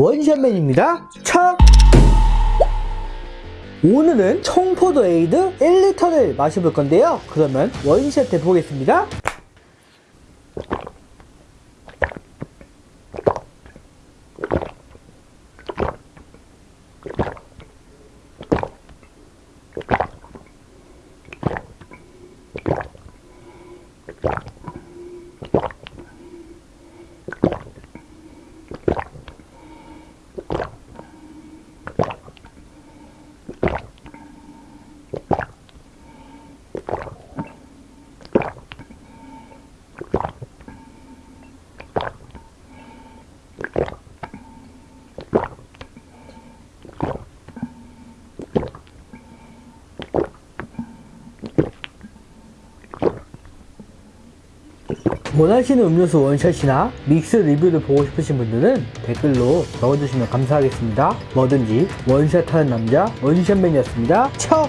원샷맨입니다. 차! 오늘은 청포도 에이드 1리터를 마셔볼 건데요. 그러면 원샷 해보겠습니다. Thank you. 원하시는 음료수 원샷이나 믹스 리뷰를 보고 싶으신 분들은 댓글로 적어주시면 감사하겠습니다. 뭐든지 원샷하는 남자 원샷맨이었습니다. 쳐!